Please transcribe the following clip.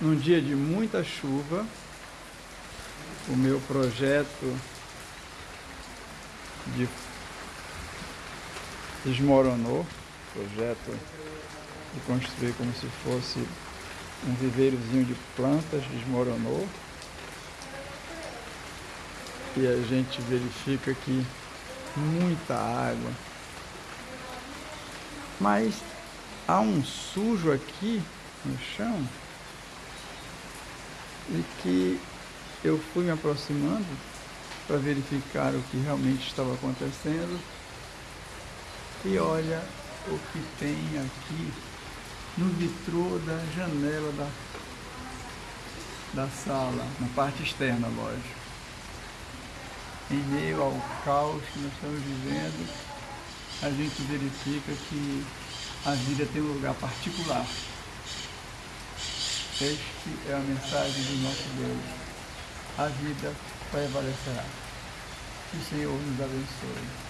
num dia de muita chuva, o meu projeto de desmoronou, projeto de construir como se fosse um viveirozinho de plantas desmoronou. E a gente verifica que muita água. Mas há um sujo aqui no chão e que eu fui me aproximando para verificar o que realmente estava acontecendo e olha o que tem aqui no vitrô da janela da, da sala, na parte externa, lógico. Em meio ao caos que nós estamos vivendo, a gente verifica que a vida tem um lugar particular. Este é a mensagem do nosso Deus. A vida prevalecerá. Que o Senhor nos abençoe.